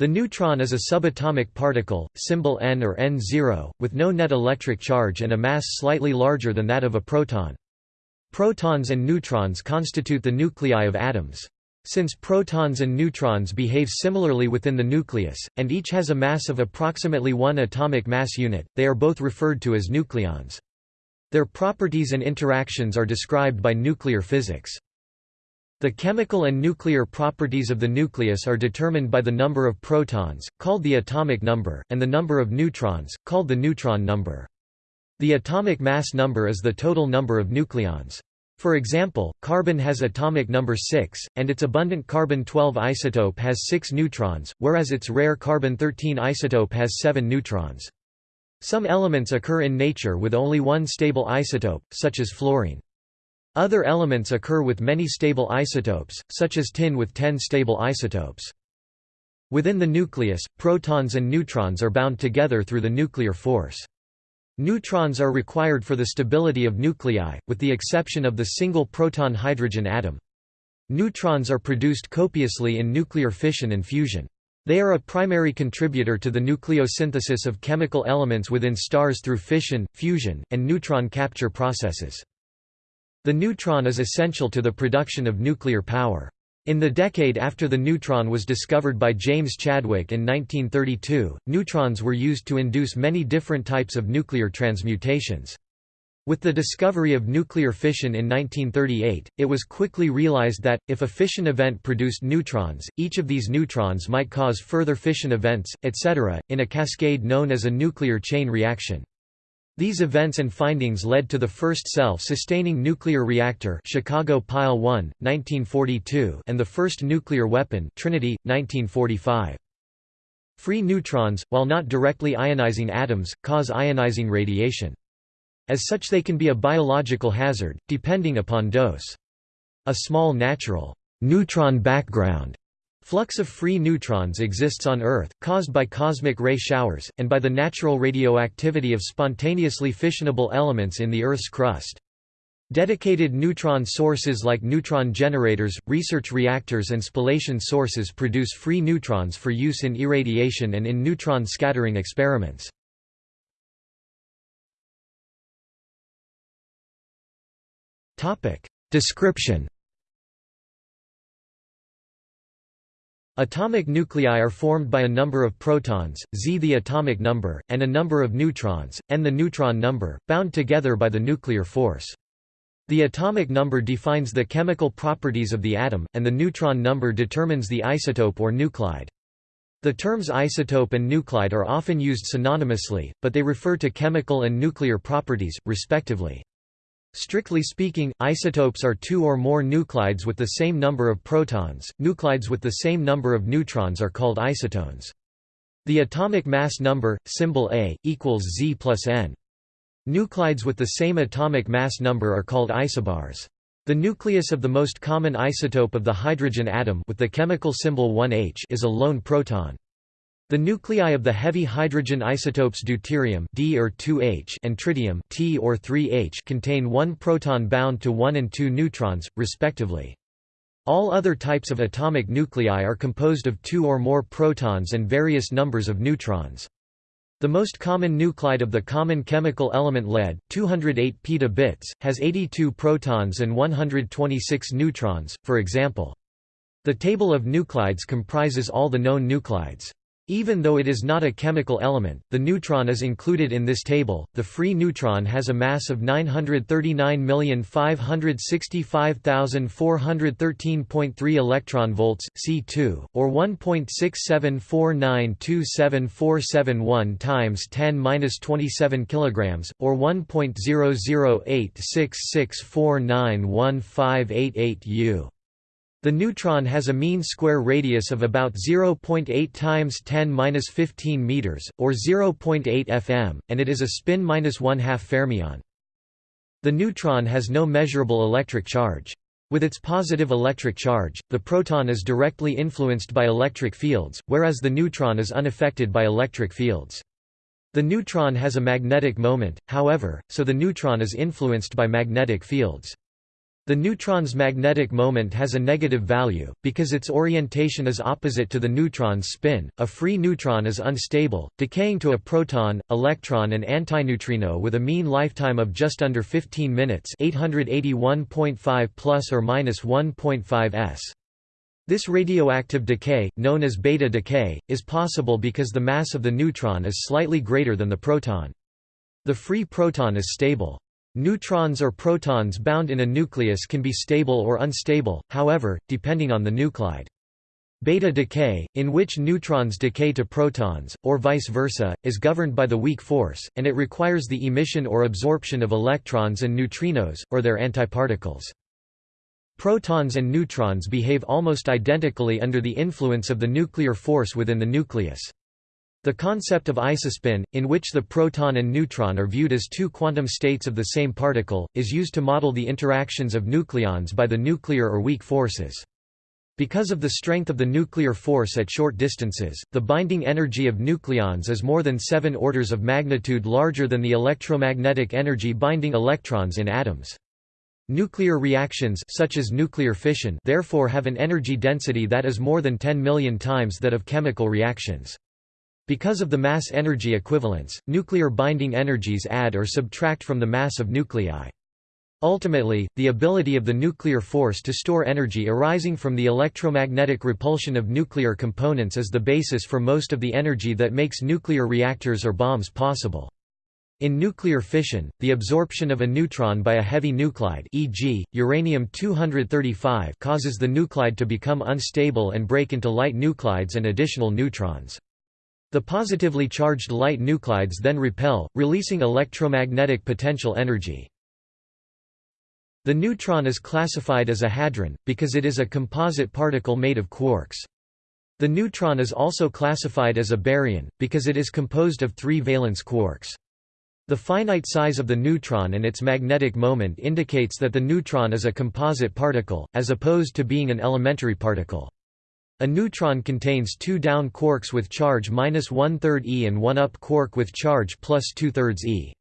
The neutron is a subatomic particle, symbol n or n0, with no net electric charge and a mass slightly larger than that of a proton. Protons and neutrons constitute the nuclei of atoms. Since protons and neutrons behave similarly within the nucleus, and each has a mass of approximately 1 atomic mass unit, they are both referred to as nucleons. Their properties and interactions are described by nuclear physics. The chemical and nuclear properties of the nucleus are determined by the number of protons, called the atomic number, and the number of neutrons, called the neutron number. The atomic mass number is the total number of nucleons. For example, carbon has atomic number 6, and its abundant carbon-12 isotope has 6 neutrons, whereas its rare carbon-13 isotope has 7 neutrons. Some elements occur in nature with only one stable isotope, such as fluorine. Other elements occur with many stable isotopes, such as tin with 10 stable isotopes. Within the nucleus, protons and neutrons are bound together through the nuclear force. Neutrons are required for the stability of nuclei, with the exception of the single proton hydrogen atom. Neutrons are produced copiously in nuclear fission and fusion. They are a primary contributor to the nucleosynthesis of chemical elements within stars through fission, fusion, and neutron capture processes. The neutron is essential to the production of nuclear power. In the decade after the neutron was discovered by James Chadwick in 1932, neutrons were used to induce many different types of nuclear transmutations. With the discovery of nuclear fission in 1938, it was quickly realized that, if a fission event produced neutrons, each of these neutrons might cause further fission events, etc., in a cascade known as a nuclear chain reaction. These events and findings led to the first self-sustaining nuclear reactor Chicago Pile 1, 1942 and the first nuclear weapon Trinity, 1945. Free neutrons, while not directly ionizing atoms, cause ionizing radiation. As such they can be a biological hazard, depending upon dose. A small natural neutron background Flux of free neutrons exists on Earth, caused by cosmic ray showers, and by the natural radioactivity of spontaneously fissionable elements in the Earth's crust. Dedicated neutron sources like neutron generators, research reactors and spallation sources produce free neutrons for use in irradiation and in neutron scattering experiments. Description Atomic nuclei are formed by a number of protons, z the atomic number, and a number of neutrons, n the neutron number, bound together by the nuclear force. The atomic number defines the chemical properties of the atom, and the neutron number determines the isotope or nuclide. The terms isotope and nuclide are often used synonymously, but they refer to chemical and nuclear properties, respectively. Strictly speaking, isotopes are two or more nuclides with the same number of protons. Nuclides with the same number of neutrons are called isotones. The atomic mass number, symbol A, equals Z plus N. Nuclides with the same atomic mass number are called isobars. The nucleus of the most common isotope of the hydrogen atom with the chemical symbol 1H is a lone proton. The nuclei of the heavy hydrogen isotopes deuterium D or 2H and tritium T or 3H contain one proton bound to 1 and 2 neutrons, respectively. All other types of atomic nuclei are composed of two or more protons and various numbers of neutrons. The most common nuclide of the common chemical element lead, 208 petabits, has 82 protons and 126 neutrons, for example. The table of nuclides comprises all the known nuclides. Even though it is not a chemical element, the neutron is included in this table. The free neutron has a mass of 939,565,413.3 electron volts (C2), or 1.67492747 times 10^-27 kilograms, or 1.008664915888 U. The neutron has a mean square radius of about 0.8 times 10^-15 meters, or 0.8 fm, and it is a spin minus one-half fermion. The neutron has no measurable electric charge. With its positive electric charge, the proton is directly influenced by electric fields, whereas the neutron is unaffected by electric fields. The neutron has a magnetic moment, however, so the neutron is influenced by magnetic fields. The neutron's magnetic moment has a negative value, because its orientation is opposite to the neutron's spin. A free neutron is unstable, decaying to a proton, electron, and antineutrino with a mean lifetime of just under 15 minutes, 881.5 plus or minus 1.5 s. This radioactive decay, known as beta decay, is possible because the mass of the neutron is slightly greater than the proton. The free proton is stable. Neutrons or protons bound in a nucleus can be stable or unstable, however, depending on the nuclide. Beta decay, in which neutrons decay to protons, or vice versa, is governed by the weak force, and it requires the emission or absorption of electrons and neutrinos, or their antiparticles. Protons and neutrons behave almost identically under the influence of the nuclear force within the nucleus. The concept of isospin, in which the proton and neutron are viewed as two quantum states of the same particle, is used to model the interactions of nucleons by the nuclear or weak forces. Because of the strength of the nuclear force at short distances, the binding energy of nucleons is more than seven orders of magnitude larger than the electromagnetic energy binding electrons in atoms. Nuclear reactions such as nuclear fission therefore have an energy density that is more than 10 million times that of chemical reactions. Because of the mass-energy equivalence, nuclear binding energies add or subtract from the mass of nuclei. Ultimately, the ability of the nuclear force to store energy arising from the electromagnetic repulsion of nuclear components is the basis for most of the energy that makes nuclear reactors or bombs possible. In nuclear fission, the absorption of a neutron by a heavy nuclide e.g., uranium-235 causes the nuclide to become unstable and break into light nuclides and additional neutrons. The positively charged light nuclides then repel, releasing electromagnetic potential energy. The neutron is classified as a hadron, because it is a composite particle made of quarks. The neutron is also classified as a baryon, because it is composed of three valence quarks. The finite size of the neutron and its magnetic moment indicates that the neutron is a composite particle, as opposed to being an elementary particle. A neutron contains two down quarks with charge minus one-third e and one up quark with charge plus two-thirds e.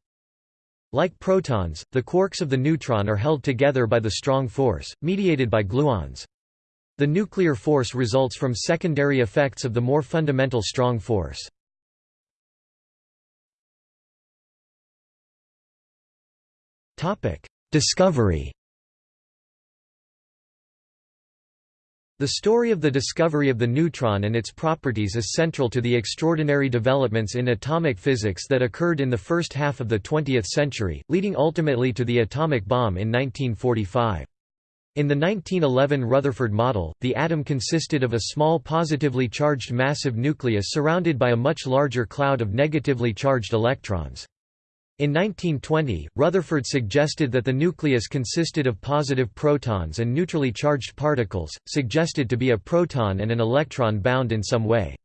Like protons, the quarks of the neutron are held together by the strong force, mediated by gluons. The nuclear force results from secondary effects of the more fundamental strong force. Discovery The story of the discovery of the neutron and its properties is central to the extraordinary developments in atomic physics that occurred in the first half of the 20th century, leading ultimately to the atomic bomb in 1945. In the 1911 Rutherford model, the atom consisted of a small positively charged massive nucleus surrounded by a much larger cloud of negatively charged electrons. In 1920, Rutherford suggested that the nucleus consisted of positive protons and neutrally charged particles, suggested to be a proton and an electron bound in some way.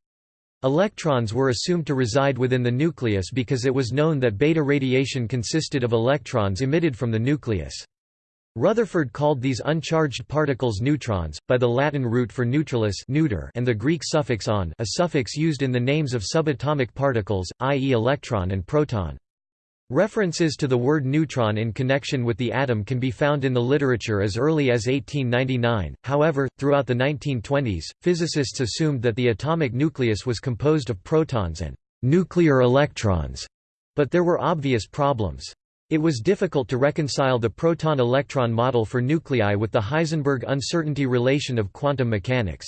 Electrons were assumed to reside within the nucleus because it was known that beta radiation consisted of electrons emitted from the nucleus. Rutherford called these uncharged particles neutrons, by the Latin root for neutralis neuter and the Greek suffix on a suffix used in the names of subatomic particles, i.e. electron and proton. References to the word neutron in connection with the atom can be found in the literature as early as 1899, however, throughout the 1920s, physicists assumed that the atomic nucleus was composed of protons and «nuclear electrons», but there were obvious problems. It was difficult to reconcile the proton-electron model for nuclei with the Heisenberg uncertainty relation of quantum mechanics.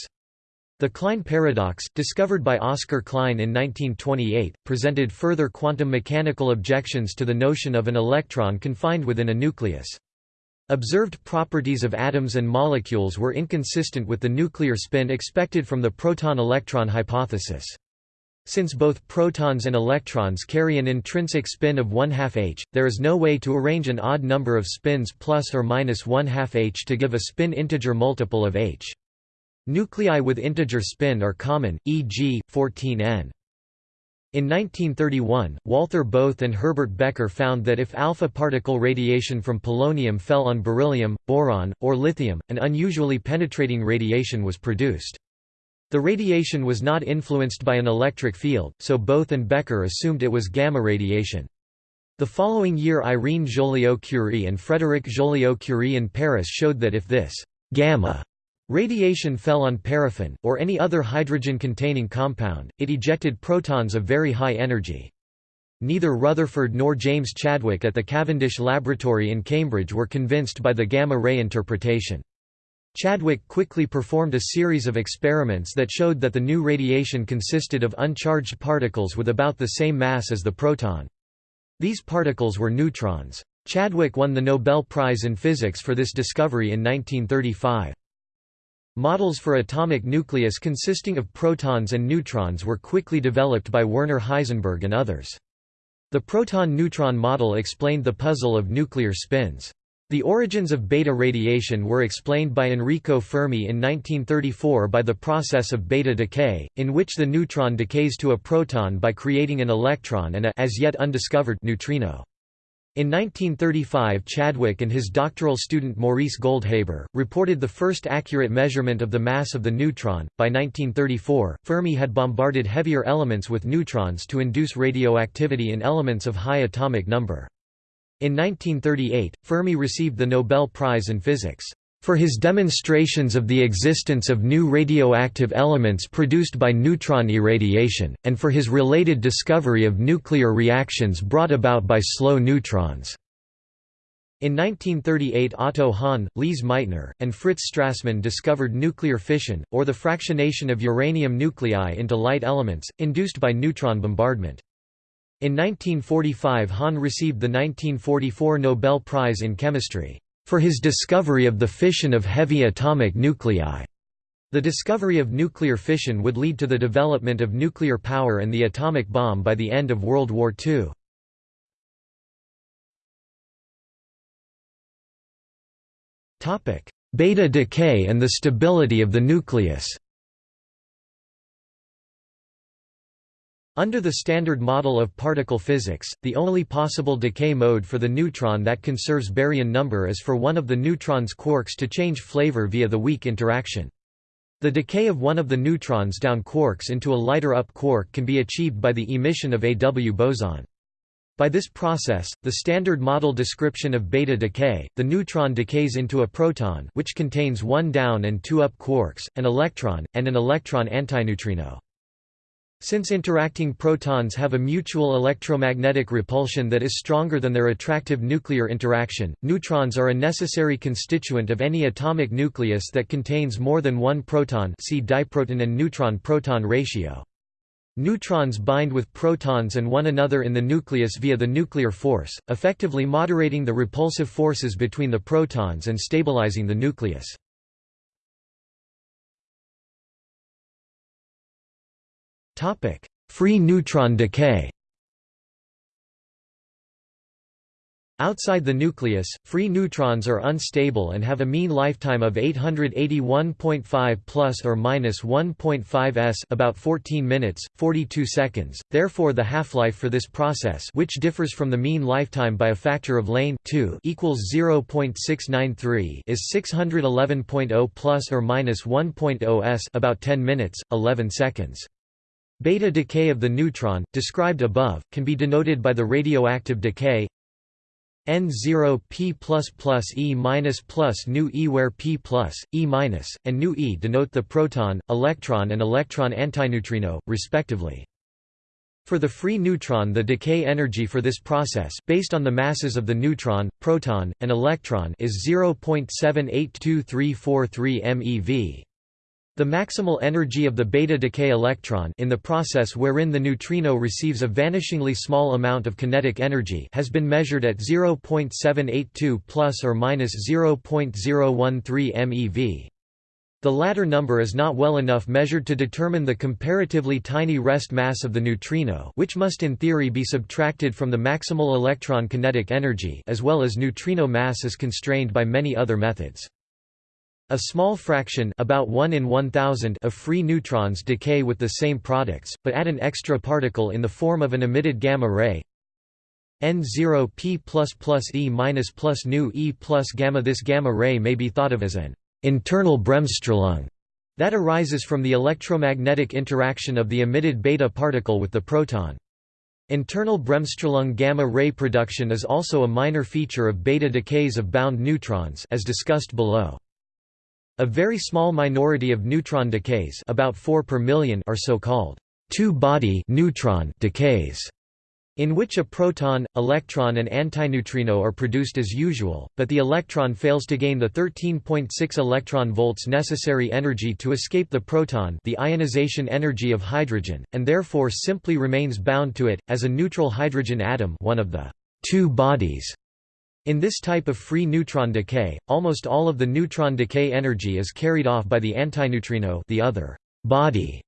The Klein paradox, discovered by Oscar Klein in 1928, presented further quantum mechanical objections to the notion of an electron confined within a nucleus. Observed properties of atoms and molecules were inconsistent with the nuclear spin expected from the proton-electron hypothesis. Since both protons and electrons carry an intrinsic spin of 1 2 h, there is no way to arrange an odd number of spins plus or minus 1 2 h to give a spin integer multiple of h. Nuclei with integer spin are common, e.g., 14n. In 1931, Walther Bothe and Herbert Becker found that if alpha particle radiation from polonium fell on beryllium, boron, or lithium, an unusually penetrating radiation was produced. The radiation was not influenced by an electric field, so Bothe and Becker assumed it was gamma radiation. The following year Irene Joliot-Curie and Frédéric Joliot-Curie in Paris showed that if this gamma radiation fell on paraffin, or any other hydrogen-containing compound, it ejected protons of very high energy. Neither Rutherford nor James Chadwick at the Cavendish Laboratory in Cambridge were convinced by the gamma-ray interpretation. Chadwick quickly performed a series of experiments that showed that the new radiation consisted of uncharged particles with about the same mass as the proton. These particles were neutrons. Chadwick won the Nobel Prize in Physics for this discovery in 1935. Models for atomic nucleus consisting of protons and neutrons were quickly developed by Werner Heisenberg and others. The proton-neutron model explained the puzzle of nuclear spins. The origins of beta radiation were explained by Enrico Fermi in 1934 by the process of beta decay, in which the neutron decays to a proton by creating an electron and a as yet undiscovered neutrino. In 1935 Chadwick and his doctoral student Maurice Goldhaber, reported the first accurate measurement of the mass of the neutron. By 1934, Fermi had bombarded heavier elements with neutrons to induce radioactivity in elements of high atomic number. In 1938, Fermi received the Nobel Prize in Physics for his demonstrations of the existence of new radioactive elements produced by neutron irradiation, and for his related discovery of nuclear reactions brought about by slow neutrons. In 1938 Otto Hahn, Lise Meitner, and Fritz Strassmann discovered nuclear fission, or the fractionation of uranium nuclei into light elements, induced by neutron bombardment. In 1945 Hahn received the 1944 Nobel Prize in Chemistry, "...for his discovery of the fission of heavy atomic nuclei." The discovery of nuclear fission would lead to the development of nuclear power and the atomic bomb by the end of World War II. Beta decay and the stability of the nucleus Under the Standard Model of particle physics, the only possible decay mode for the neutron that conserves baryon number is for one of the neutron's quarks to change flavor via the weak interaction. The decay of one of the neutrons down quarks into a lighter up quark can be achieved by the emission of a W boson. By this process, the standard model description of beta decay, the neutron decays into a proton which contains one down and two up quarks, an electron, and an electron antineutrino. Since interacting protons have a mutual electromagnetic repulsion that is stronger than their attractive nuclear interaction, neutrons are a necessary constituent of any atomic nucleus that contains more than one proton see diproton and neutron-proton ratio. Neutrons bind with protons and one another in the nucleus via the nuclear force, effectively moderating the repulsive forces between the protons and stabilizing the nucleus. Free neutron decay Outside the nucleus, free neutrons are unstable and have a mean lifetime of 881.5 plus or minus 1.5 s, about 14 minutes, 42 seconds. Therefore, the half-life for this process, which differs from the mean lifetime by a factor of lane 2 equals 0.693, is 611.0 plus or minus 1.0 s, about 10 minutes, 11 seconds. Beta decay of the neutron, described above, can be denoted by the radioactive decay N0 p E minus plus nu E where p plus, E minus, and nu E denote the proton, electron and electron antineutrino, respectively. For the free neutron the decay energy for this process based on the masses of the neutron, proton, and electron is 0.782343 MeV. The maximal energy of the beta decay electron in the process wherein the neutrino receives a vanishingly small amount of kinetic energy has been measured at 0.782 plus or minus 0.013 MeV. The latter number is not well enough measured to determine the comparatively tiny rest mass of the neutrino which must in theory be subtracted from the maximal electron kinetic energy as well as neutrino mass is constrained by many other methods. A small fraction about 1 in 1000 of free neutrons decay with the same products, but add an extra particle in the form of an emitted gamma ray N0 p plus plus E minus plus nu E plus gamma This gamma ray may be thought of as an internal Bremsstrahlung that arises from the electromagnetic interaction of the emitted beta particle with the proton. Internal bremsstrahlung gamma ray production is also a minor feature of beta decays of bound neutrons as discussed below. A very small minority of neutron decays about 4 per million are so-called two-body neutron decays in which a proton, electron and antineutrino are produced as usual, but the electron fails to gain the 13.6 electron volts necessary energy to escape the proton the ionization energy of hydrogen, and therefore simply remains bound to it, as a neutral hydrogen atom one of the two bodies. In this type of free neutron decay, almost all of the neutron decay energy is carried off by the antineutrino the other body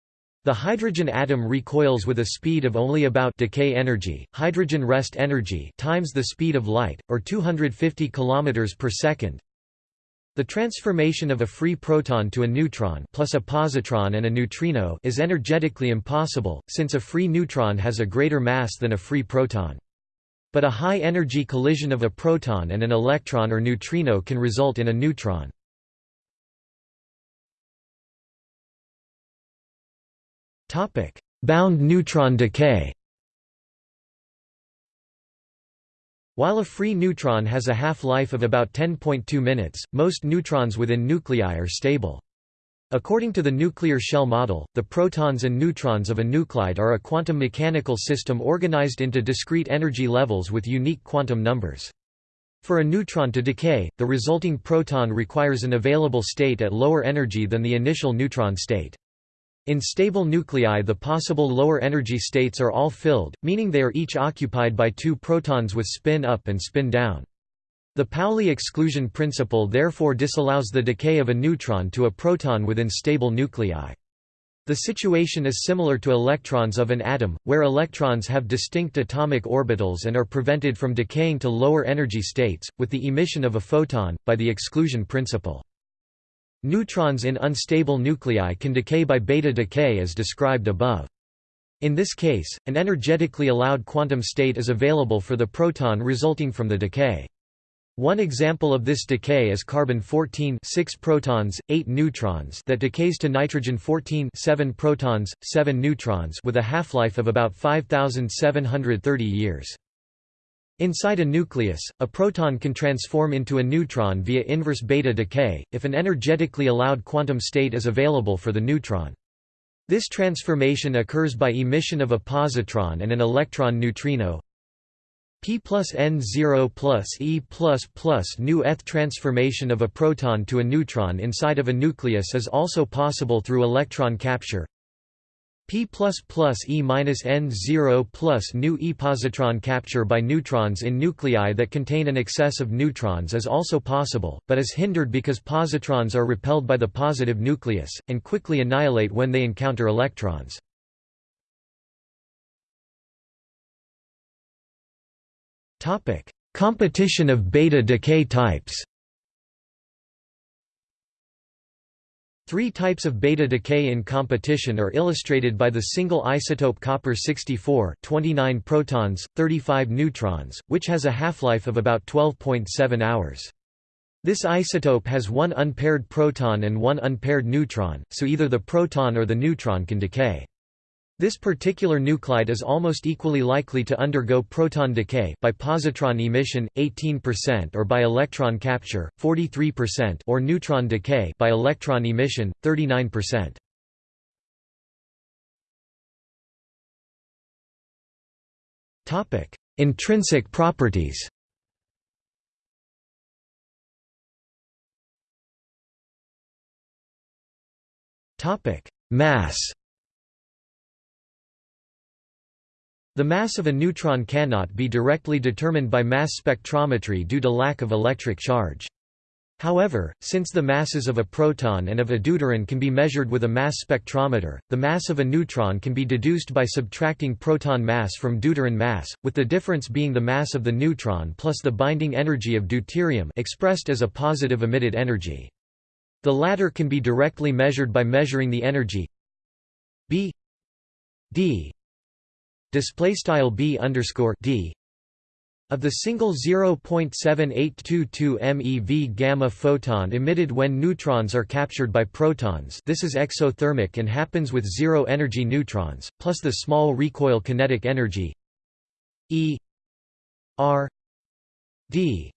the hydrogen atom recoils with a speed of only about decay energy, hydrogen rest energy times the speed of light, or 250 km per second. The transformation of a free proton to a neutron plus a positron and a neutrino is energetically impossible, since a free neutron has a greater mass than a free proton. But a high-energy collision of a proton and an electron or neutrino can result in a neutron. Bound neutron decay. While a free neutron has a half-life of about 10.2 minutes, most neutrons within nuclei are stable. According to the nuclear shell model, the protons and neutrons of a nuclide are a quantum mechanical system organized into discrete energy levels with unique quantum numbers. For a neutron to decay, the resulting proton requires an available state at lower energy than the initial neutron state. In stable nuclei the possible lower energy states are all filled, meaning they are each occupied by two protons with spin up and spin down. The Pauli exclusion principle therefore disallows the decay of a neutron to a proton within stable nuclei. The situation is similar to electrons of an atom, where electrons have distinct atomic orbitals and are prevented from decaying to lower energy states, with the emission of a photon, by the exclusion principle. Neutrons in unstable nuclei can decay by beta decay as described above. In this case, an energetically allowed quantum state is available for the proton resulting from the decay. One example of this decay is carbon-14 6 protons, 8 neutrons that decays to nitrogen-14 7 protons, 7 neutrons with a half-life of about 5730 years. Inside a nucleus, a proton can transform into a neutron via inverse beta decay, if an energetically allowed quantum state is available for the neutron. This transformation occurs by emission of a positron and an electron neutrino p plus n0 plus e plus plus eth transformation of a proton to a neutron inside of a nucleus is also possible through electron capture P E minus N zero plus nu e positron capture by neutrons in nuclei that contain an excess of neutrons is also possible, but is hindered because positrons are repelled by the positive nucleus, and quickly annihilate when they encounter electrons. Competition of beta decay types Three types of beta decay in competition are illustrated by the single isotope copper-64 29 protons, 35 neutrons, which has a half-life of about 12.7 hours. This isotope has one unpaired proton and one unpaired neutron, so either the proton or the neutron can decay. This particular nuclide is almost equally likely to undergo proton decay by positron emission 18% or by electron capture 43% or neutron decay by electron emission 39%. Topic: Intrinsic properties. Topic: Mass The mass of a neutron cannot be directly determined by mass spectrometry due to lack of electric charge. However, since the masses of a proton and of a deuteron can be measured with a mass spectrometer, the mass of a neutron can be deduced by subtracting proton mass from deuteron mass, with the difference being the mass of the neutron plus the binding energy of deuterium expressed as a positive emitted energy. The latter can be directly measured by measuring the energy b d display style b underscore d of the single 0.7822 MeV gamma photon emitted when neutrons are captured by protons. This is exothermic and happens with zero-energy neutrons, plus the small recoil kinetic energy E R D.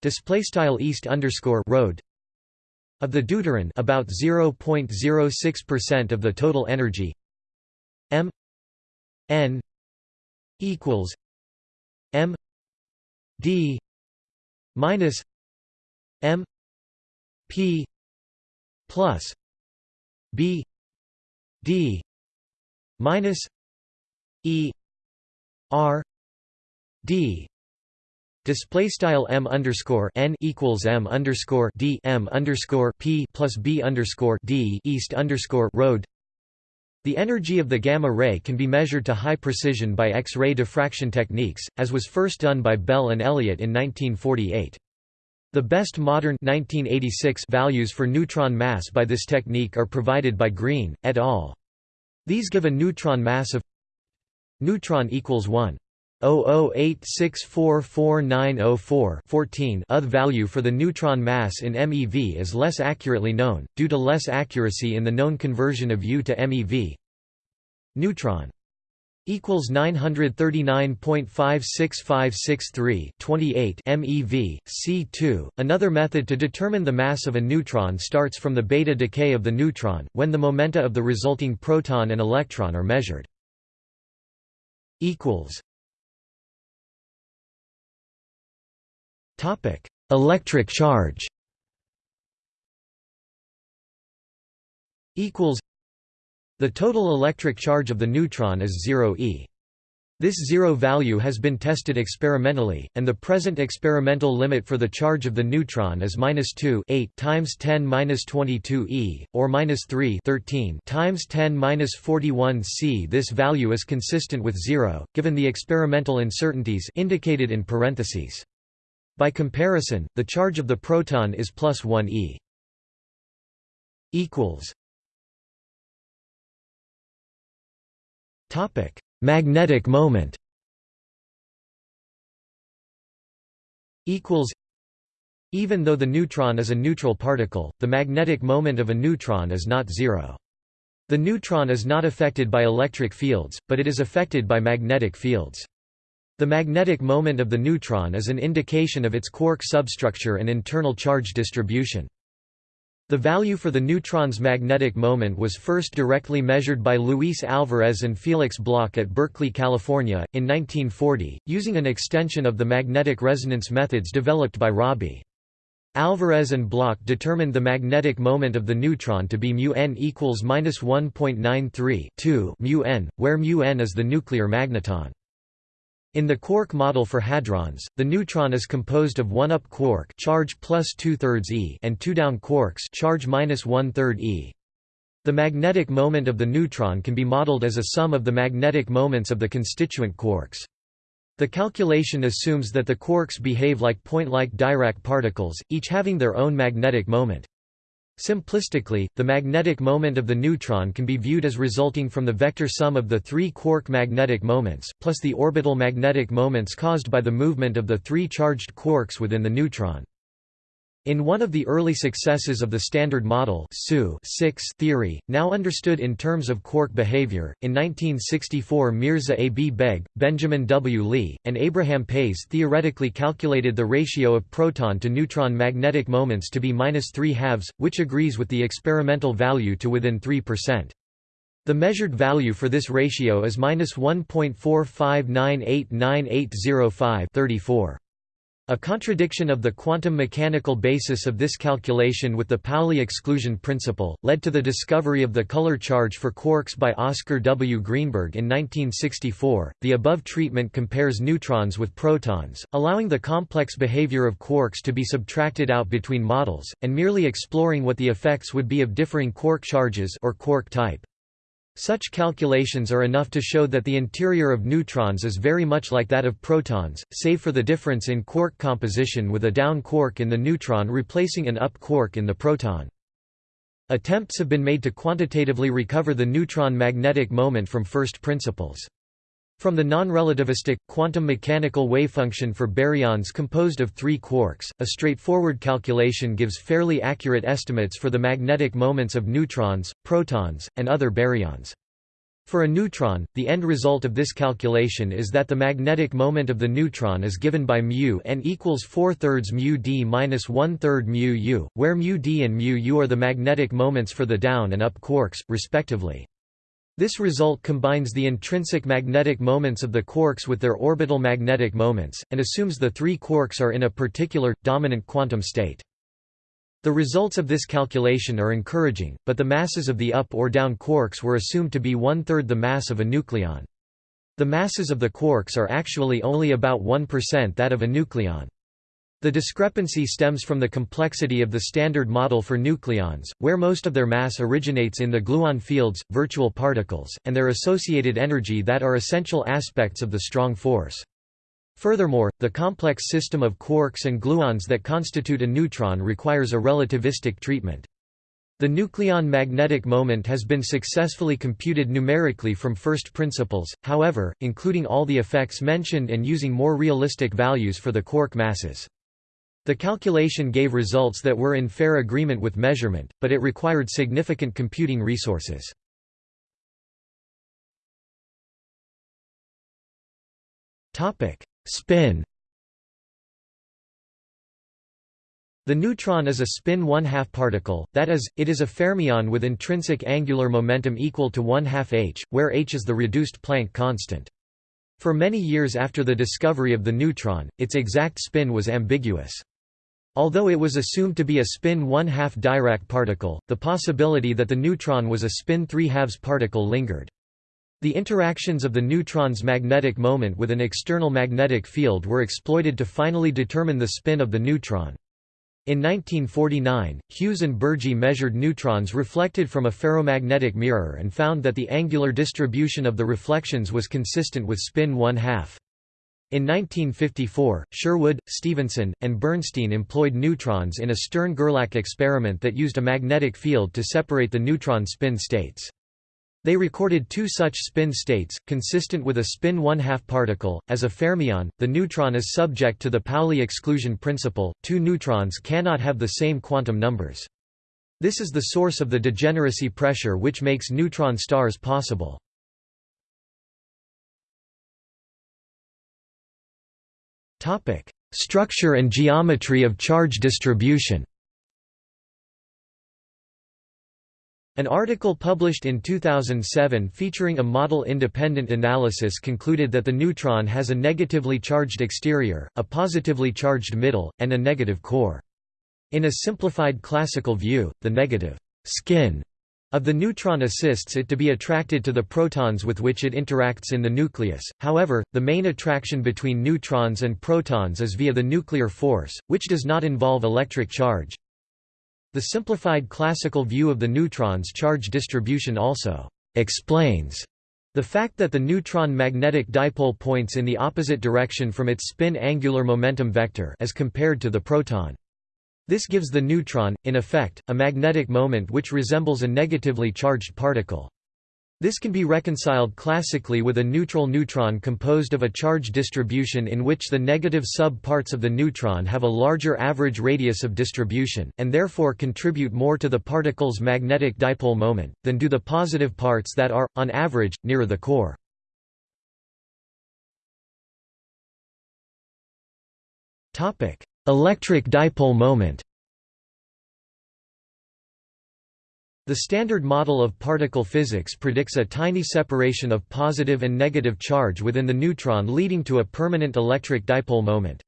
Display style east underscore road of the deuteron about 0.06% of the total energy m n equals m d minus m p plus b d minus e r d Display style m underscore n equals m underscore d m underscore p plus b underscore d east underscore road. The energy of the gamma ray can be measured to high precision by X-ray diffraction techniques, as was first done by Bell and Elliott in 1948. The best modern 1986 values for neutron mass by this technique are provided by Greene, et al. These give a neutron mass of neutron equals 1. 0086449904 14 UTH value for the neutron mass in MeV is less accurately known, due to less accuracy in the known conversion of U to MeV. Neutron equals 939.56563 28 MeV C2 Another method to determine the mass of a neutron starts from the beta decay of the neutron when the momenta of the resulting proton and electron are measured equals Topic: Electric charge. Equals. The total electric charge of the neutron is 0 e. This zero value has been tested experimentally, and the present experimental limit for the charge of the neutron is minus 2 8 times 10 minus 22 e, or minus 3 13 times 10 minus 41 c. This value is consistent with zero, given the experimental uncertainties indicated in parentheses. By comparison, the charge of the proton is plus 1 e. equals Topic: Magnetic moment. Equals. Even though the neutron is a neutral particle, the magnetic moment of a neutron is not zero. The neutron is not affected by electric fields, but it is affected by magnetic fields. The magnetic moment of the neutron is an indication of its quark substructure and internal charge distribution. The value for the neutron's magnetic moment was first directly measured by Luis Alvarez and Felix Bloch at Berkeley, California, in 1940, using an extension of the magnetic resonance methods developed by Rabi. Alvarez and Bloch determined the magnetic moment of the neutron to be mu n equals minus 1.93 mu n, where mu n is the nuclear magneton. In the quark model for hadrons, the neutron is composed of one up quark charge plus two-thirds e and two down quarks charge minus one-third e. The magnetic moment of the neutron can be modeled as a sum of the magnetic moments of the constituent quarks. The calculation assumes that the quarks behave like point-like Dirac particles, each having their own magnetic moment. Simplistically, the magnetic moment of the neutron can be viewed as resulting from the vector sum of the three quark magnetic moments, plus the orbital magnetic moments caused by the movement of the three charged quarks within the neutron. In one of the early successes of the Standard Model theory, now understood in terms of quark behavior, in 1964 Mirza A. B. Beg, Benjamin W. Lee, and Abraham Pais theoretically calculated the ratio of proton to neutron magnetic moments to be minus 3 halves, which agrees with the experimental value to within 3%. The measured value for this ratio is minus 1.4598980 34. A contradiction of the quantum mechanical basis of this calculation with the Pauli exclusion principle, led to the discovery of the color charge for quarks by Oscar W. Greenberg in 1964. The above treatment compares neutrons with protons, allowing the complex behavior of quarks to be subtracted out between models, and merely exploring what the effects would be of differing quark charges or quark type. Such calculations are enough to show that the interior of neutrons is very much like that of protons, save for the difference in quark composition with a down quark in the neutron replacing an up quark in the proton. Attempts have been made to quantitatively recover the neutron magnetic moment from first principles. From the non-relativistic, quantum mechanical wavefunction for baryons composed of three quarks, a straightforward calculation gives fairly accurate estimates for the magnetic moments of neutrons, protons, and other baryons. For a neutron, the end result of this calculation is that the magnetic moment of the neutron is given by mu n equals 4 thirds mu d minus 1 third mu u, where mu d and mu u are the magnetic moments for the down and up quarks, respectively. This result combines the intrinsic magnetic moments of the quarks with their orbital magnetic moments, and assumes the three quarks are in a particular, dominant quantum state. The results of this calculation are encouraging, but the masses of the up or down quarks were assumed to be one-third the mass of a nucleon. The masses of the quarks are actually only about 1% that of a nucleon. The discrepancy stems from the complexity of the standard model for nucleons, where most of their mass originates in the gluon fields, virtual particles, and their associated energy that are essential aspects of the strong force. Furthermore, the complex system of quarks and gluons that constitute a neutron requires a relativistic treatment. The nucleon magnetic moment has been successfully computed numerically from first principles, however, including all the effects mentioned and using more realistic values for the quark masses. The calculation gave results that were in fair agreement with measurement, but it required significant computing resources. Spin The neutron is a spin one-half particle, that is, it is a fermion with intrinsic angular momentum equal to one-half h, where h is the reduced Planck constant. For many years after the discovery of the neutron, its exact spin was ambiguous. Although it was assumed to be a spin one-half Dirac particle, the possibility that the neutron was a spin three-halves particle lingered. The interactions of the neutron's magnetic moment with an external magnetic field were exploited to finally determine the spin of the neutron. In 1949, Hughes and Burgy measured neutrons reflected from a ferromagnetic mirror and found that the angular distribution of the reflections was consistent with spin one-half. In 1954, Sherwood, Stevenson, and Bernstein employed neutrons in a Stern–Gerlach experiment that used a magnetic field to separate the neutron spin states. They recorded two such spin states, consistent with a spin one-half particle. As a fermion, the neutron is subject to the Pauli exclusion principle, two neutrons cannot have the same quantum numbers. This is the source of the degeneracy pressure which makes neutron stars possible. Topic: Structure and geometry of charge distribution An article published in 2007 featuring a model-independent analysis concluded that the neutron has a negatively charged exterior, a positively charged middle, and a negative core. In a simplified classical view, the negative «skin» of the neutron assists it to be attracted to the protons with which it interacts in the nucleus, however, the main attraction between neutrons and protons is via the nuclear force, which does not involve electric charge. The simplified classical view of the neutron's charge distribution also explains the fact that the neutron magnetic dipole points in the opposite direction from its spin angular momentum vector as compared to the proton. This gives the neutron, in effect, a magnetic moment which resembles a negatively charged particle. This can be reconciled classically with a neutral neutron composed of a charge distribution in which the negative sub-parts of the neutron have a larger average radius of distribution, and therefore contribute more to the particle's magnetic dipole moment, than do the positive parts that are, on average, nearer the core. Electric dipole moment The Standard Model of particle physics predicts a tiny separation of positive and negative charge within the neutron leading to a permanent electric dipole moment.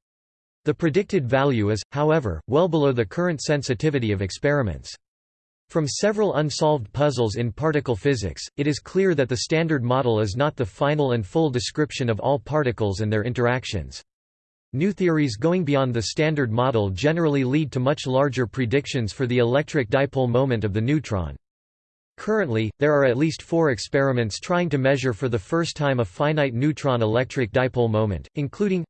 The predicted value is, however, well below the current sensitivity of experiments. From several unsolved puzzles in particle physics, it is clear that the Standard Model is not the final and full description of all particles and their interactions. New theories going beyond the Standard Model generally lead to much larger predictions for the electric dipole moment of the neutron. Currently, there are at least four experiments trying to measure for the first time a finite neutron electric dipole moment, including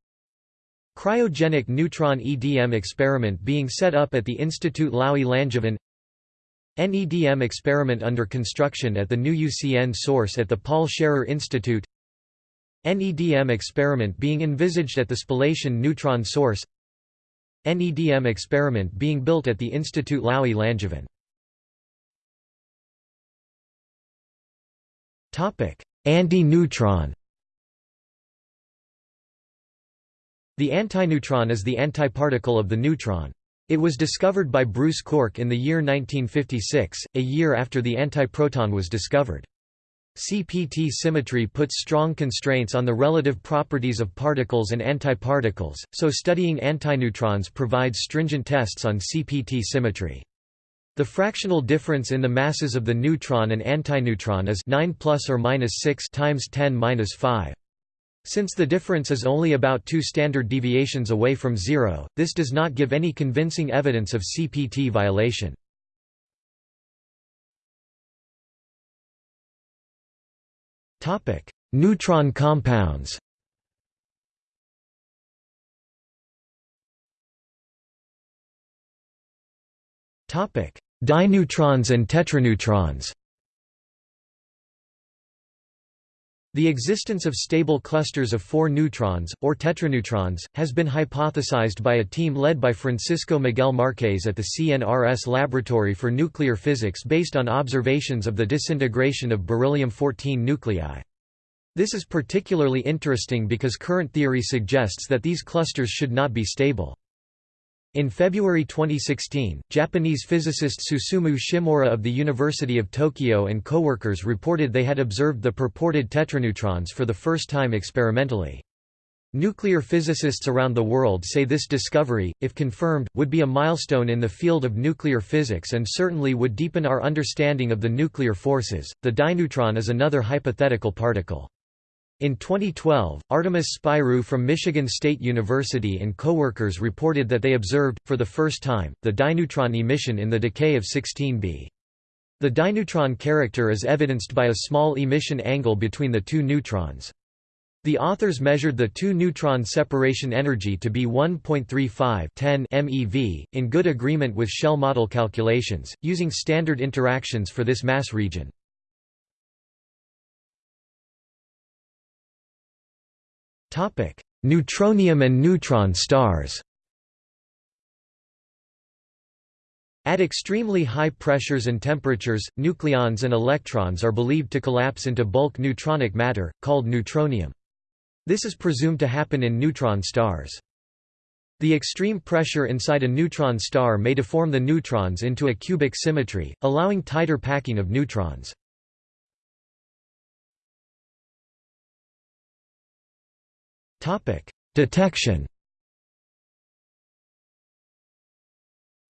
Cryogenic neutron EDM experiment being set up at the Institut Laue-Langevin NEDM experiment under construction at the new UCN source at the Paul Scherrer Institute NEDM experiment being envisaged at the spallation neutron source NEDM experiment being built at the Institut Laue-Langevin Anti-neutron The antineutron is the antiparticle of the neutron. It was discovered by Bruce Cork in the year 1956, a year after the antiproton was discovered. CPT symmetry puts strong constraints on the relative properties of particles and antiparticles, so studying antineutrons provides stringent tests on CPT symmetry. The fractional difference in the masses of the neutron and antineutron is 9 plus or minus 6 times 10 minus 5. Since the difference is only about 2 standard deviations away from zero, this does not give any convincing evidence of CPT violation. Neutron compounds. Topic: Dineutrons and tetraneutrons The existence of stable clusters of four neutrons, or tetraneutrons, has been hypothesized by a team led by Francisco Miguel Marques at the CNRS Laboratory for Nuclear Physics based on observations of the disintegration of beryllium-14 nuclei. This is particularly interesting because current theory suggests that these clusters should not be stable. In February 2016, Japanese physicist Susumu Shimoura of the University of Tokyo and co-workers reported they had observed the purported tetraneutrons for the first time experimentally. Nuclear physicists around the world say this discovery, if confirmed, would be a milestone in the field of nuclear physics and certainly would deepen our understanding of the nuclear forces. The dineutron is another hypothetical particle. In 2012, Artemis Spyrou from Michigan State University and coworkers reported that they observed, for the first time, the dineutron emission in the decay of 16b. The dineutron character is evidenced by a small emission angle between the two neutrons. The authors measured the two-neutron separation energy to be 1.35 MeV, in good agreement with shell model calculations, using standard interactions for this mass region. Neutronium and neutron stars. At extremely high pressures and temperatures, nucleons and electrons are believed to collapse into bulk neutronic matter, called neutronium. This is presumed to happen in neutron stars. The extreme pressure inside a neutron star may deform the neutrons into a cubic symmetry, allowing tighter packing of neutrons. Topic: Detection.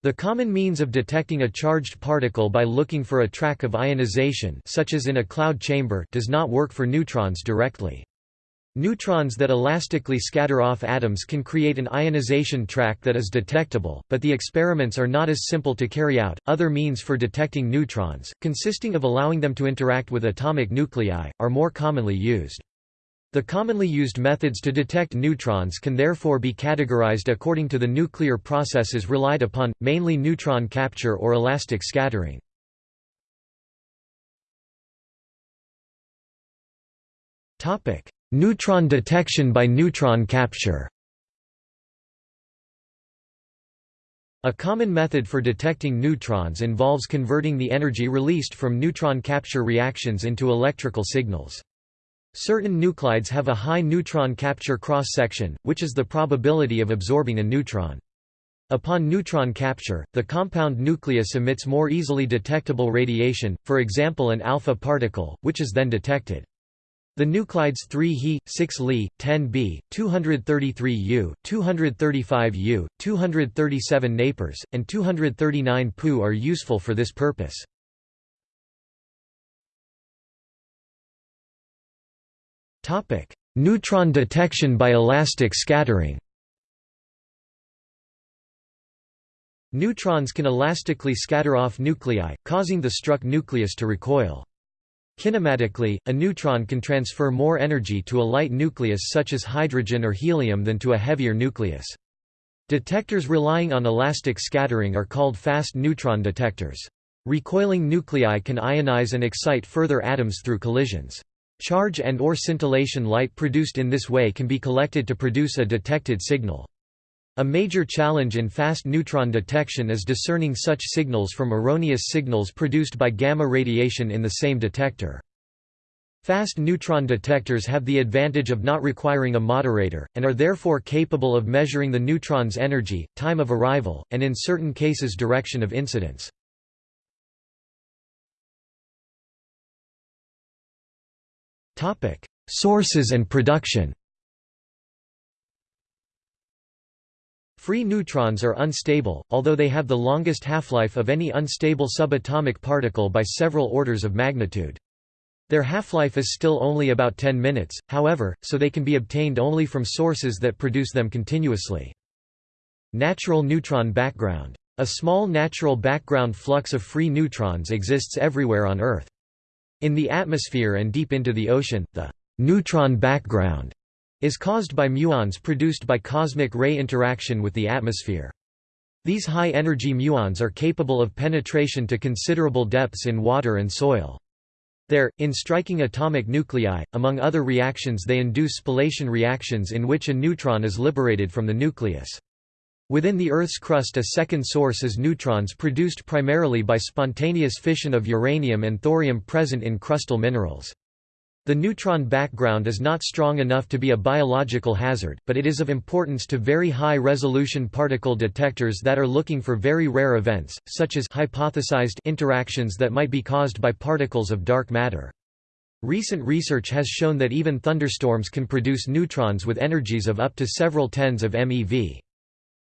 The common means of detecting a charged particle by looking for a track of ionization such as in a cloud chamber does not work for neutrons directly. Neutrons that elastically scatter off atoms can create an ionization track that is detectable, but the experiments are not as simple to carry out. Other means for detecting neutrons, consisting of allowing them to interact with atomic nuclei, are more commonly used. The commonly used methods to detect neutrons can therefore be categorized according to the nuclear processes relied upon, mainly neutron capture or elastic scattering. Neutron detection by neutron capture A common method for detecting neutrons involves converting the energy released from neutron capture reactions into electrical signals. Certain nuclides have a high neutron capture cross-section, which is the probability of absorbing a neutron. Upon neutron capture, the compound nucleus emits more easily detectable radiation, for example an alpha particle, which is then detected. The nuclides 3 He, 6 Li, 10 B, 233 U, 235 U, 237 Napers, and 239 Pu are useful for this purpose. Topic: Neutron detection by elastic scattering. Neutrons can elastically scatter off nuclei, causing the struck nucleus to recoil. Kinematically, a neutron can transfer more energy to a light nucleus such as hydrogen or helium than to a heavier nucleus. Detectors relying on elastic scattering are called fast neutron detectors. Recoiling nuclei can ionize and excite further atoms through collisions. Charge and or scintillation light produced in this way can be collected to produce a detected signal. A major challenge in fast neutron detection is discerning such signals from erroneous signals produced by gamma radiation in the same detector. Fast neutron detectors have the advantage of not requiring a moderator, and are therefore capable of measuring the neutron's energy, time of arrival, and in certain cases direction of incidence. Sources and production Free neutrons are unstable, although they have the longest half-life of any unstable subatomic particle by several orders of magnitude. Their half-life is still only about 10 minutes, however, so they can be obtained only from sources that produce them continuously. Natural neutron background. A small natural background flux of free neutrons exists everywhere on Earth. In the atmosphere and deep into the ocean, the neutron background is caused by muons produced by cosmic ray interaction with the atmosphere. These high-energy muons are capable of penetration to considerable depths in water and soil. There, in striking atomic nuclei, among other reactions they induce spallation reactions in which a neutron is liberated from the nucleus. Within the Earth's crust a second source is neutrons produced primarily by spontaneous fission of uranium and thorium present in crustal minerals. The neutron background is not strong enough to be a biological hazard, but it is of importance to very high-resolution particle detectors that are looking for very rare events, such as hypothesized interactions that might be caused by particles of dark matter. Recent research has shown that even thunderstorms can produce neutrons with energies of up to several tens of MeV.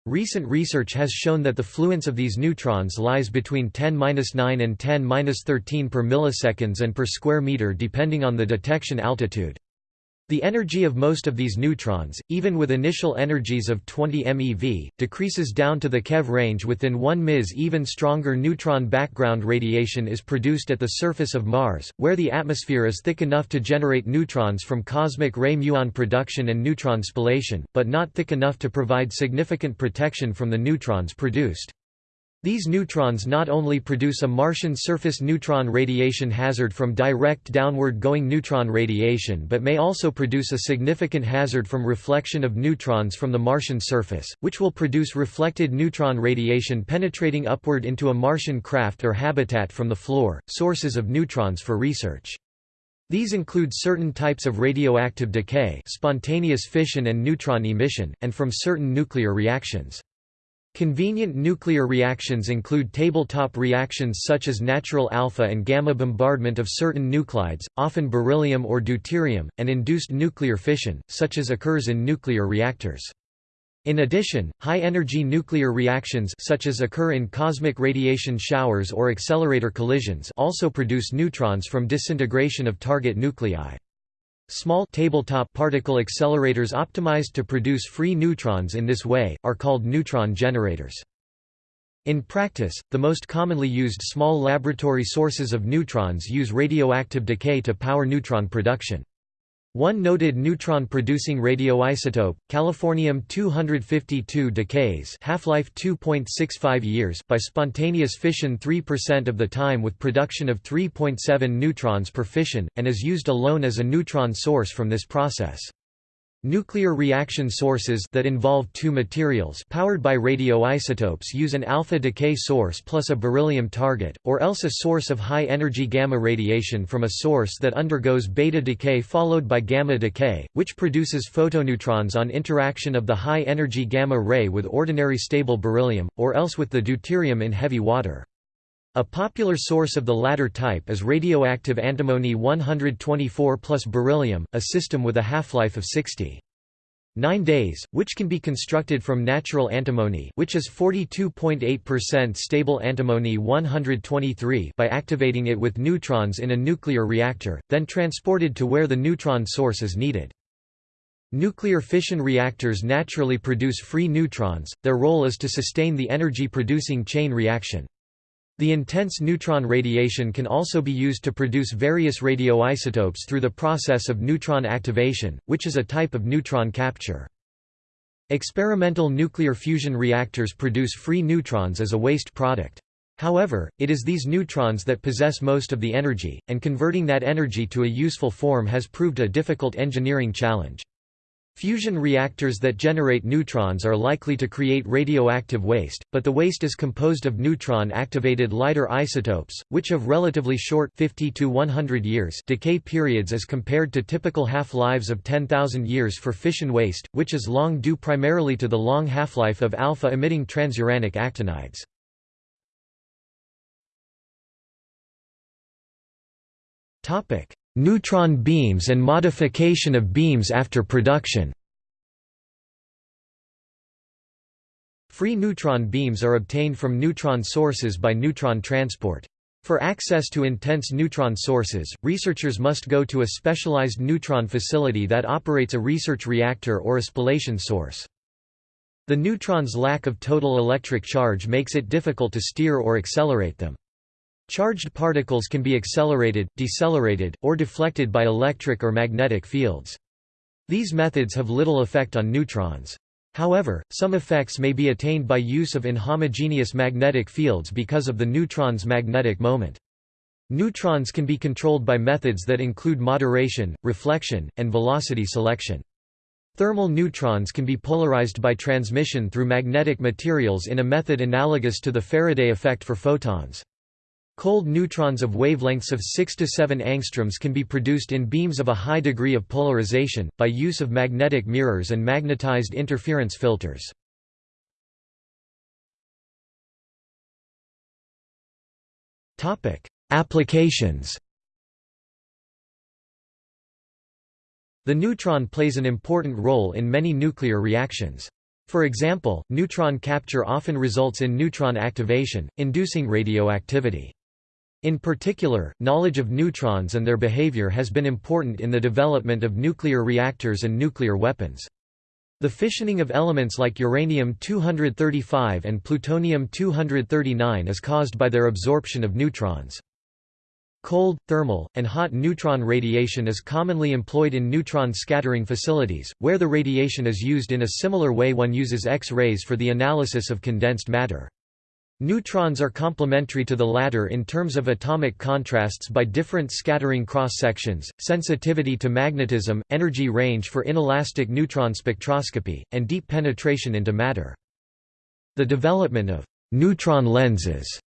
Recent research has shown that the fluence of these neutrons lies between 10-9 and 10-13 per milliseconds and per square meter depending on the detection altitude. The energy of most of these neutrons, even with initial energies of 20 MeV, decreases down to the keV range within 1 ms. Even stronger neutron background radiation is produced at the surface of Mars, where the atmosphere is thick enough to generate neutrons from cosmic ray muon production and neutron spallation, but not thick enough to provide significant protection from the neutrons produced. These neutrons not only produce a Martian surface neutron radiation hazard from direct downward-going neutron radiation but may also produce a significant hazard from reflection of neutrons from the Martian surface, which will produce reflected neutron radiation penetrating upward into a Martian craft or habitat from the floor, sources of neutrons for research. These include certain types of radioactive decay spontaneous fission and neutron emission, and from certain nuclear reactions. Convenient nuclear reactions include tabletop reactions such as natural alpha and gamma bombardment of certain nuclides, often beryllium or deuterium, and induced nuclear fission, such as occurs in nuclear reactors. In addition, high-energy nuclear reactions such as occur in cosmic radiation showers or accelerator collisions also produce neutrons from disintegration of target nuclei. Small tabletop particle accelerators optimized to produce free neutrons in this way, are called neutron generators. In practice, the most commonly used small laboratory sources of neutrons use radioactive decay to power neutron production. One noted neutron-producing radioisotope, californium-252 decays half-life 2.65 years by spontaneous fission 3% of the time with production of 3.7 neutrons per fission, and is used alone as a neutron source from this process. Nuclear reaction sources that involve two materials powered by radioisotopes use an alpha decay source plus a beryllium target, or else a source of high-energy gamma radiation from a source that undergoes beta decay followed by gamma decay, which produces photoneutrons on interaction of the high-energy gamma ray with ordinary stable beryllium, or else with the deuterium in heavy water. A popular source of the latter type is radioactive antimony 124 plus beryllium, a system with a half-life of 60. 9 days, which can be constructed from natural antimony which is 42.8% stable antimony 123 by activating it with neutrons in a nuclear reactor, then transported to where the neutron source is needed. Nuclear fission reactors naturally produce free neutrons, their role is to sustain the energy-producing chain reaction. The intense neutron radiation can also be used to produce various radioisotopes through the process of neutron activation, which is a type of neutron capture. Experimental nuclear fusion reactors produce free neutrons as a waste product. However, it is these neutrons that possess most of the energy, and converting that energy to a useful form has proved a difficult engineering challenge. Fusion reactors that generate neutrons are likely to create radioactive waste, but the waste is composed of neutron-activated lighter isotopes, which have relatively short 50 to 100 years decay periods as compared to typical half-lives of 10,000 years for fission waste, which is long due primarily to the long half-life of alpha-emitting transuranic actinides. Neutron beams and modification of beams after production Free neutron beams are obtained from neutron sources by neutron transport. For access to intense neutron sources, researchers must go to a specialized neutron facility that operates a research reactor or a spallation source. The neutron's lack of total electric charge makes it difficult to steer or accelerate them. Charged particles can be accelerated, decelerated, or deflected by electric or magnetic fields. These methods have little effect on neutrons. However, some effects may be attained by use of inhomogeneous magnetic fields because of the neutron's magnetic moment. Neutrons can be controlled by methods that include moderation, reflection, and velocity selection. Thermal neutrons can be polarized by transmission through magnetic materials in a method analogous to the Faraday effect for photons. Cold neutrons of wavelengths of 6 to 7 angstroms can be produced in beams of a high degree of polarization, by use of magnetic mirrors and magnetized interference filters. Applications The neutron plays an important role in many nuclear reactions. For example, neutron capture often results in neutron activation, inducing radioactivity. In particular, knowledge of neutrons and their behavior has been important in the development of nuclear reactors and nuclear weapons. The fissioning of elements like uranium-235 and plutonium-239 is caused by their absorption of neutrons. Cold, thermal, and hot neutron radiation is commonly employed in neutron scattering facilities, where the radiation is used in a similar way one uses X-rays for the analysis of condensed matter. Neutrons are complementary to the latter in terms of atomic contrasts by different scattering cross-sections, sensitivity to magnetism, energy range for inelastic neutron spectroscopy, and deep penetration into matter. The development of neutron lenses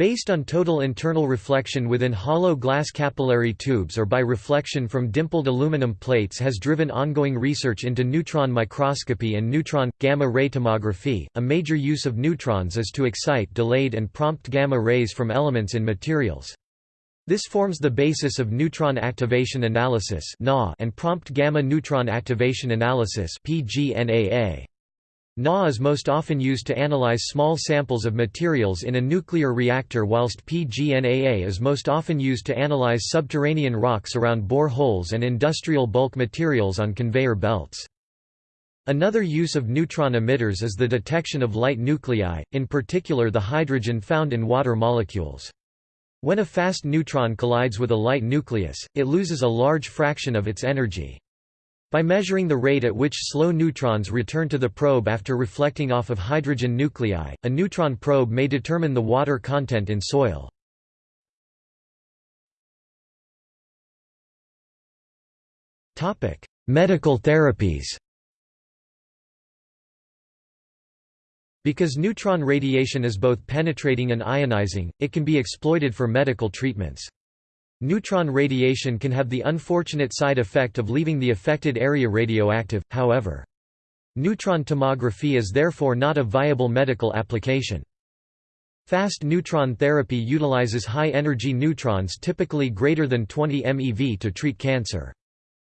Based on total internal reflection within hollow glass capillary tubes or by reflection from dimpled aluminum plates has driven ongoing research into neutron microscopy and neutron gamma ray tomography. A major use of neutrons is to excite delayed and prompt gamma rays from elements in materials. This forms the basis of neutron activation analysis and prompt gamma neutron activation analysis PGNAA. NAA is most often used to analyze small samples of materials in a nuclear reactor whilst PGNAA is most often used to analyze subterranean rocks around bore holes and industrial bulk materials on conveyor belts. Another use of neutron emitters is the detection of light nuclei, in particular the hydrogen found in water molecules. When a fast neutron collides with a light nucleus, it loses a large fraction of its energy. By measuring the rate at which slow neutrons return to the probe after reflecting off of hydrogen nuclei, a neutron probe may determine the water content in soil. Medical therapies Because neutron radiation is both penetrating and ionizing, it can be exploited for medical treatments. Neutron radiation can have the unfortunate side effect of leaving the affected area radioactive, however. Neutron tomography is therefore not a viable medical application. Fast neutron therapy utilizes high-energy neutrons typically greater than 20 MeV to treat cancer.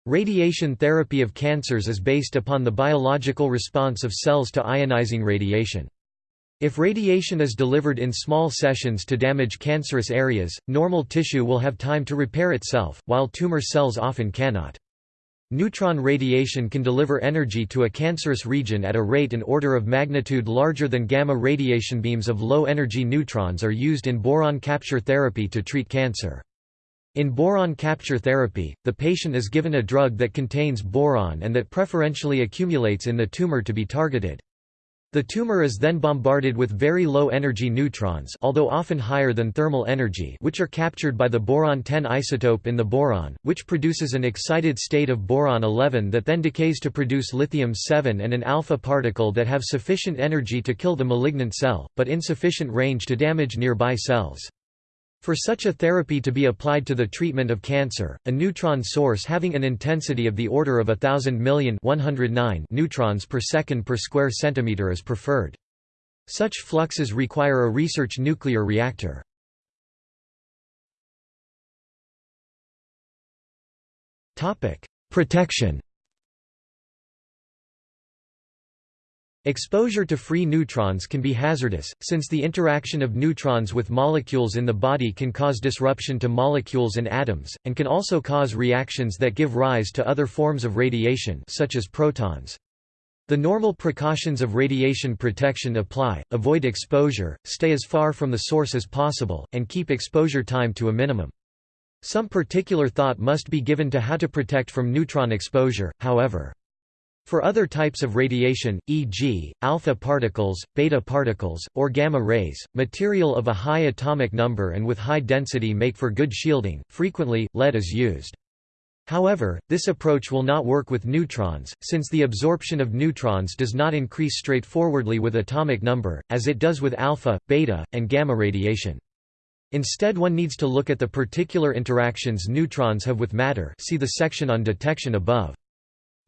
Radiation therapy of cancers is based upon the biological response of cells to ionizing radiation. If radiation is delivered in small sessions to damage cancerous areas, normal tissue will have time to repair itself, while tumor cells often cannot. Neutron radiation can deliver energy to a cancerous region at a rate an order of magnitude larger than gamma radiation beams of low-energy neutrons are used in boron capture therapy to treat cancer. In boron capture therapy, the patient is given a drug that contains boron and that preferentially accumulates in the tumor to be targeted. The tumor is then bombarded with very low-energy neutrons although often higher than thermal energy which are captured by the boron-10 isotope in the boron, which produces an excited state of boron-11 that then decays to produce lithium-7 and an alpha particle that have sufficient energy to kill the malignant cell, but insufficient range to damage nearby cells. For such a therapy to be applied to the treatment of cancer, a neutron source having an intensity of the order of thousand million 109 neutrons per second per square centimeter is preferred. Such fluxes require a research nuclear reactor. Protection Exposure to free neutrons can be hazardous, since the interaction of neutrons with molecules in the body can cause disruption to molecules and atoms, and can also cause reactions that give rise to other forms of radiation such as protons. The normal precautions of radiation protection apply, avoid exposure, stay as far from the source as possible, and keep exposure time to a minimum. Some particular thought must be given to how to protect from neutron exposure, however. For other types of radiation, e.g., alpha particles, beta particles, or gamma rays, material of a high atomic number and with high density make for good shielding. Frequently, lead is used. However, this approach will not work with neutrons, since the absorption of neutrons does not increase straightforwardly with atomic number, as it does with alpha, beta, and gamma radiation. Instead one needs to look at the particular interactions neutrons have with matter see the section on detection above.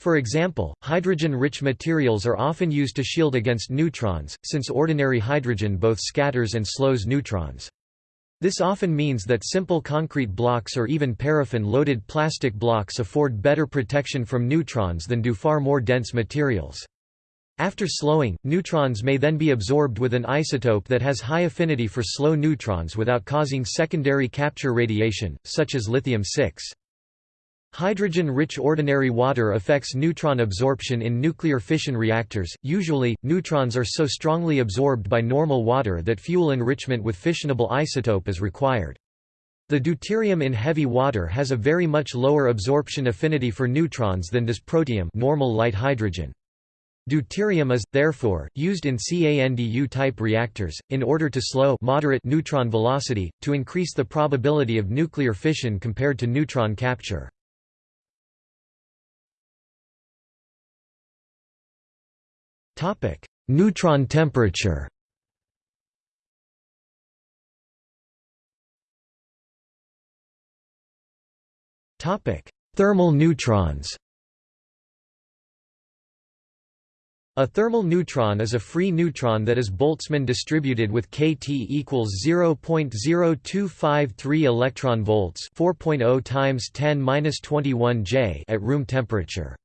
For example, hydrogen-rich materials are often used to shield against neutrons, since ordinary hydrogen both scatters and slows neutrons. This often means that simple concrete blocks or even paraffin-loaded plastic blocks afford better protection from neutrons than do far more dense materials. After slowing, neutrons may then be absorbed with an isotope that has high affinity for slow neutrons without causing secondary capture radiation, such as lithium-6. Hydrogen-rich ordinary water affects neutron absorption in nuclear fission reactors. Usually, neutrons are so strongly absorbed by normal water that fuel enrichment with fissionable isotope is required. The deuterium in heavy water has a very much lower absorption affinity for neutrons than does protium normal light hydrogen. Deuterium is, therefore, used in CANDU-type reactors, in order to slow moderate neutron velocity, to increase the probability of nuclear fission compared to neutron capture. Topic: Neutron temperature. Topic: Thermal neutrons. A thermal neutron is a free neutron that is Boltzmann distributed with kT equals 0.0253 electron volts, 4.0 times 10^-21 J at room temperature.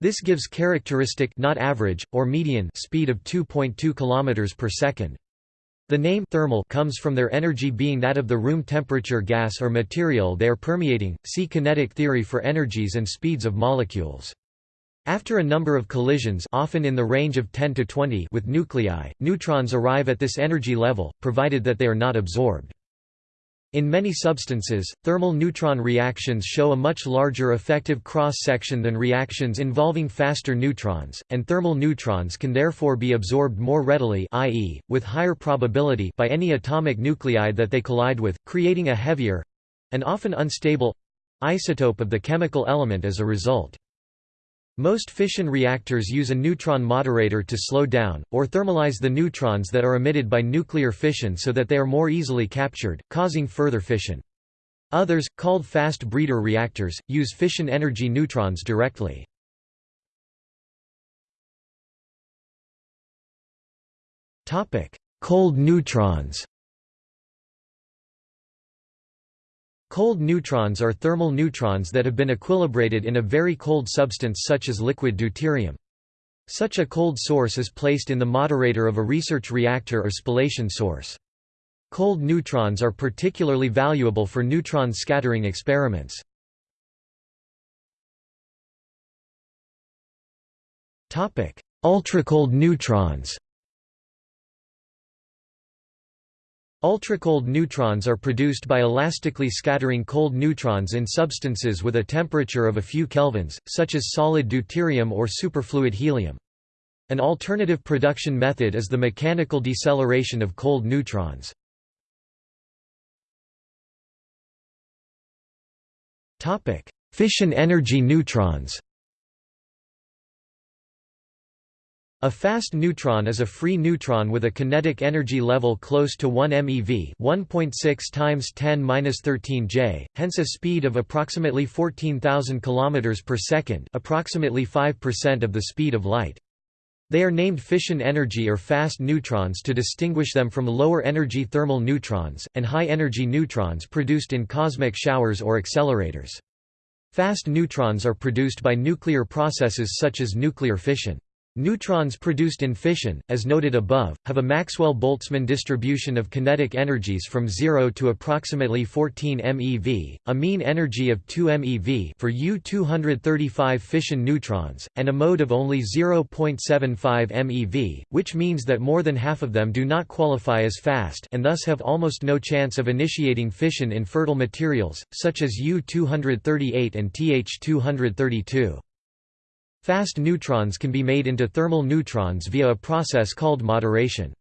This gives characteristic not average, or median speed of 2.2 km per second. The name thermal comes from their energy being that of the room temperature gas or material they are permeating. See kinetic theory for energies and speeds of molecules. After a number of collisions often in the range of 10 to 20 with nuclei, neutrons arrive at this energy level, provided that they are not absorbed. In many substances, thermal neutron reactions show a much larger effective cross-section than reactions involving faster neutrons, and thermal neutrons can therefore be absorbed more readily i.e., with higher probability by any atomic nuclei that they collide with, creating a heavier—and often unstable—isotope of the chemical element as a result. Most fission reactors use a neutron moderator to slow down, or thermalize the neutrons that are emitted by nuclear fission so that they are more easily captured, causing further fission. Others, called fast breeder reactors, use fission energy neutrons directly. Cold neutrons Cold neutrons are thermal neutrons that have been equilibrated in a very cold substance such as liquid deuterium. Such a cold source is placed in the moderator of a research reactor or spallation source. Cold neutrons are particularly valuable for neutron scattering experiments. Ultracold neutrons Ultracold neutrons are produced by elastically scattering cold neutrons in substances with a temperature of a few kelvins, such as solid deuterium or superfluid helium. An alternative production method is the mechanical deceleration of cold neutrons. Fission energy neutrons A fast neutron is a free neutron with a kinetic energy level close to 1 MeV 1.6 times 10^-13 J, hence a speed of approximately 14,000 km per second approximately 5% of the speed of light. They are named fission energy or fast neutrons to distinguish them from lower-energy thermal neutrons, and high-energy neutrons produced in cosmic showers or accelerators. Fast neutrons are produced by nuclear processes such as nuclear fission. Neutrons produced in fission, as noted above, have a Maxwell-Boltzmann distribution of kinetic energies from 0 to approximately 14 MeV, a mean energy of 2 MeV for U-235 fission neutrons, and a mode of only 0.75 MeV, which means that more than half of them do not qualify as fast and thus have almost no chance of initiating fission in fertile materials, such as U-238 and Th-232. Fast neutrons can be made into thermal neutrons via a process called moderation.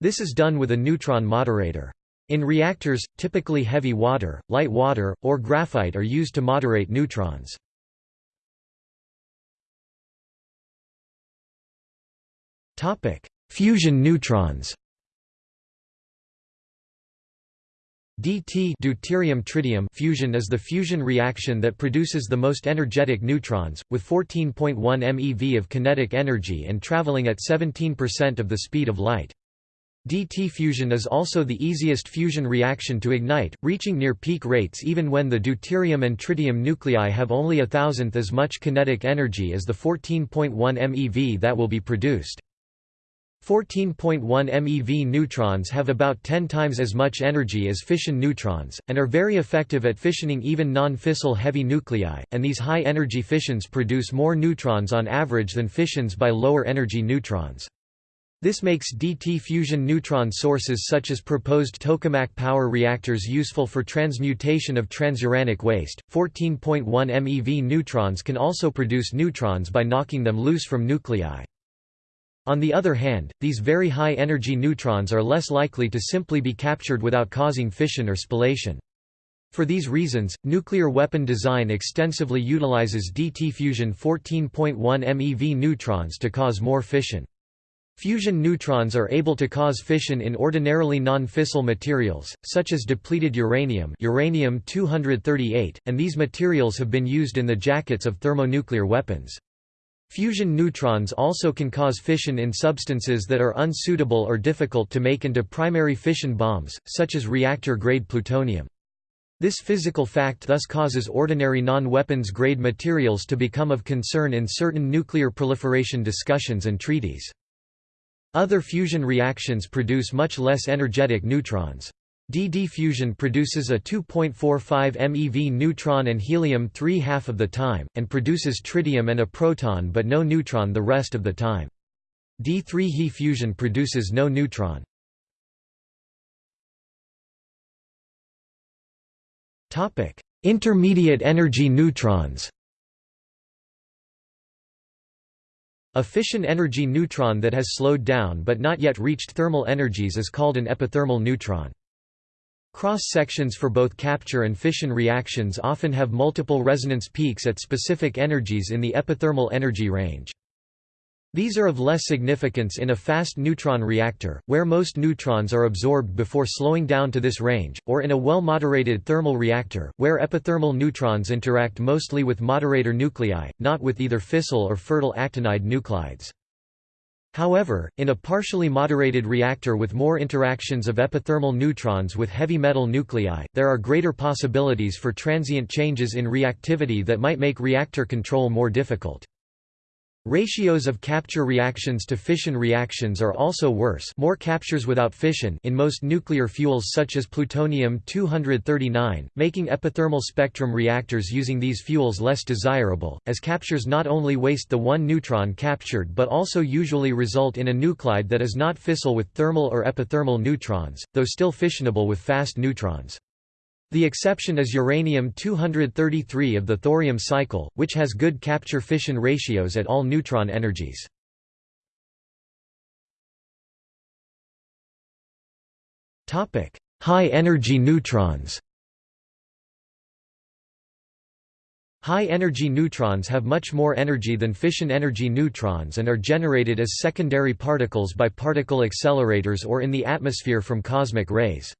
This is done with a neutron moderator. In reactors, typically heavy water, light water, or graphite are used to moderate neutrons. Fusion neutrons DT deuterium tritium fusion is the fusion reaction that produces the most energetic neutrons, with 14.1 MeV of kinetic energy and traveling at 17% of the speed of light. DT fusion is also the easiest fusion reaction to ignite, reaching near peak rates even when the deuterium and tritium nuclei have only a thousandth as much kinetic energy as the 14.1 MeV that will be produced. 14.1 MeV neutrons have about 10 times as much energy as fission neutrons, and are very effective at fissioning even non-fissile heavy nuclei, and these high-energy fissions produce more neutrons on average than fissions by lower-energy neutrons. This makes DT fusion neutron sources such as proposed tokamak power reactors useful for transmutation of transuranic waste. 14.1 MeV neutrons can also produce neutrons by knocking them loose from nuclei. On the other hand, these very high-energy neutrons are less likely to simply be captured without causing fission or spallation. For these reasons, nuclear weapon design extensively utilizes DT fusion 14.1 MeV neutrons to cause more fission. Fusion neutrons are able to cause fission in ordinarily non-fissile materials, such as depleted uranium uranium-238, and these materials have been used in the jackets of thermonuclear weapons. Fusion neutrons also can cause fission in substances that are unsuitable or difficult to make into primary fission bombs, such as reactor-grade plutonium. This physical fact thus causes ordinary non-weapons grade materials to become of concern in certain nuclear proliferation discussions and treaties. Other fusion reactions produce much less energetic neutrons. DD fusion produces a 2.45 MeV neutron and helium-3 half of the time, and produces tritium and a proton but no neutron the rest of the time. D3 He fusion produces no neutron. Topic: Intermediate energy neutrons A fission energy neutron that has slowed down but not yet reached thermal energies is called an epithermal neutron. Cross-sections for both capture and fission reactions often have multiple resonance peaks at specific energies in the epithermal energy range. These are of less significance in a fast neutron reactor, where most neutrons are absorbed before slowing down to this range, or in a well-moderated thermal reactor, where epithermal neutrons interact mostly with moderator nuclei, not with either fissile or fertile actinide nuclides. However, in a partially moderated reactor with more interactions of epithermal neutrons with heavy metal nuclei, there are greater possibilities for transient changes in reactivity that might make reactor control more difficult. Ratios of capture reactions to fission reactions are also worse more captures without fission in most nuclear fuels such as plutonium-239, making epithermal spectrum reactors using these fuels less desirable, as captures not only waste the one neutron captured but also usually result in a nuclide that is not fissile with thermal or epithermal neutrons, though still fissionable with fast neutrons. The exception is uranium-233 of the thorium cycle, which has good capture-fission ratios at all neutron energies. High-energy neutrons High-energy neutrons have much more energy than fission energy neutrons and are generated as secondary particles by particle accelerators or in the atmosphere from cosmic rays.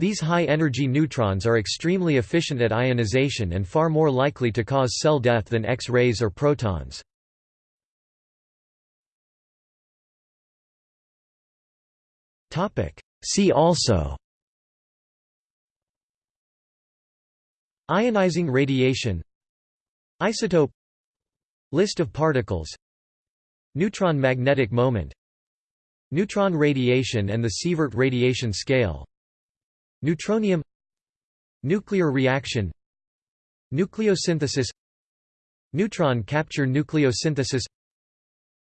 These high-energy neutrons are extremely efficient at ionization and far more likely to cause cell death than X-rays or protons. See also Ionizing radiation Isotope List of particles Neutron magnetic moment Neutron radiation and the Sievert radiation scale Neutronium Nuclear reaction Nucleosynthesis Neutron capture nucleosynthesis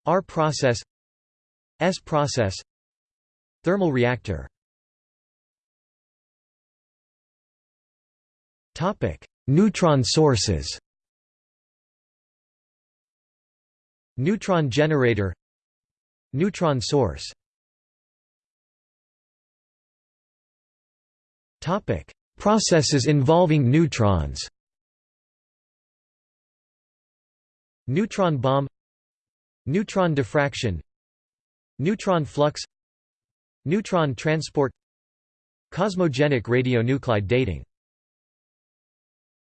R process S process Thermal reactor Topic: Neutron sources. Neutron generator Neutron source Topic: Processes involving neutrons. Neutron bomb. Neutron diffraction. Neutron flux. Neutron transport. Cosmogenic radionuclide dating